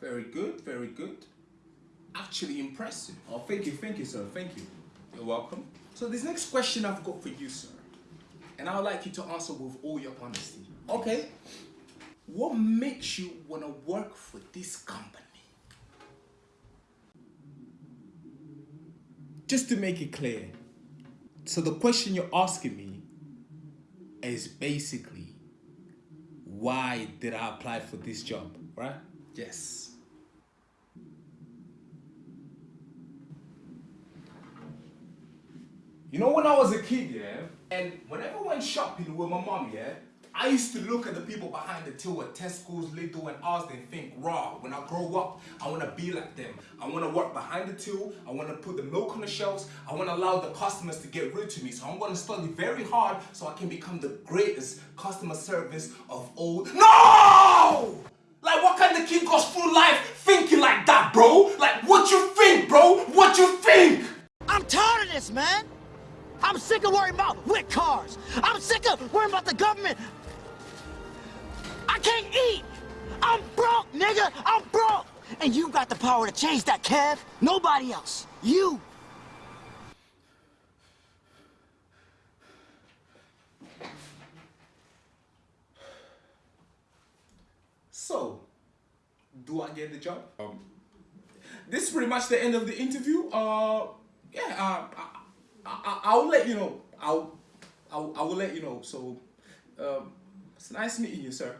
Very good, very good. Actually impressive. Oh, thank you, thank you, sir. Thank you. You're welcome. So this next question I've got for you, sir, and I would like you to answer with all your honesty. Okay. What makes you want to work for this company? Just to make it clear, so the question you're asking me is basically why did I apply for this job, right? Yes. You know when I was a kid, yeah, and whenever I went shopping with my mom, yeah, I used to look at the people behind the till at Tesco's, Lidl, and Asda and think, raw, when I grow up, I want to be like them. I want to work behind the till, I want to put the milk on the shelves, I want to allow the customers to get rude to me. So I'm going to study very hard so I can become the greatest customer service of all. No! Of kid goes through life thinking like that, bro? Like, what you think, bro? What you think? I'm tired of this, man. I'm sick of worrying about whip cars. I'm sick of worrying about the government. I can't eat. I'm broke, nigga. I'm broke. And you got the power to change that, Kev. Nobody else. You. So, do I get the job? Um, this is pretty much the end of the interview. Uh, yeah, uh, I, I, I'll let you know. I'll, I'll, I will let you know. So, um, it's nice meeting you, sir.